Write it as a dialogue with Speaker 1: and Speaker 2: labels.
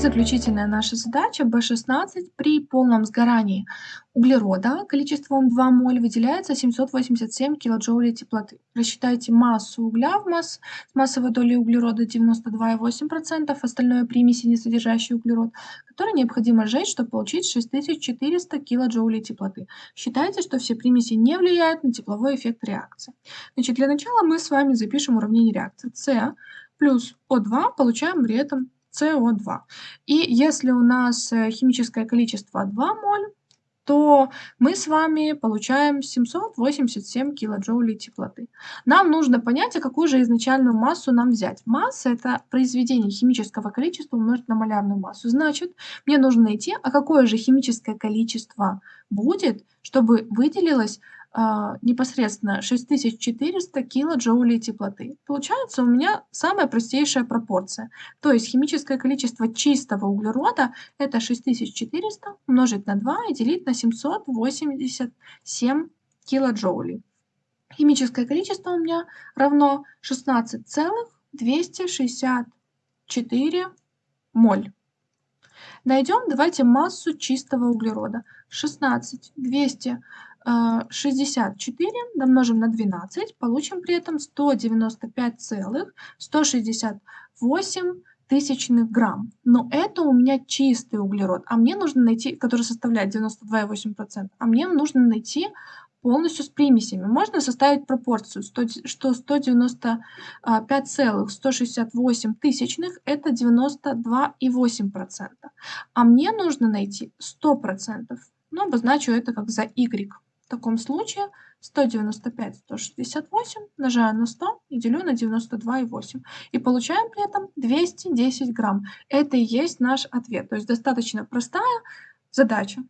Speaker 1: Заключительная наша задача B16. При полном сгорании углерода количеством 2 моль выделяется 787 килоджоулей теплоты. Рассчитайте массу угля в масс, с массовой долей углерода 92,8%, остальное примеси, не содержащие углерод, который необходимо сжечь, чтобы получить 6400 килоджоулей теплоты. Считайте, что все примеси не влияют на тепловой эффект реакции. Значит, для начала мы с вами запишем уравнение реакции. С плюс О2 получаем при этом СО2. И если у нас э, химическое количество 2 моль, то мы с вами получаем 787 килоджоулей теплоты. Нам нужно понять, а какую же изначальную массу нам взять. Масса – это произведение химического количества умножить на малярную массу. Значит, мне нужно найти, а какое же химическое количество будет, чтобы выделилось непосредственно 6400 килоджоулей теплоты. Получается у меня самая простейшая пропорция. То есть химическое количество чистого углерода это 6400 умножить на 2 и делить на 787 килоджоулей. Химическое количество у меня равно 16,264 моль. Найдем, давайте, массу чистого углерода. 16, 200 64 домножим на 12, получим при этом 195,168 тысячных грамм. Но это у меня чистый углерод, а мне нужно найти, который составляет 92,8%, а мне нужно найти полностью с примесями. Можно составить пропорцию, что 195,168 тысячных это 92,8%. А мне нужно найти 100%. Ну, обозначу это как за y. В таком случае 195, 168 умножаю на 100 и делю на 92,8. И получаем при этом 210 грамм. Это и есть наш ответ. То есть достаточно простая задача.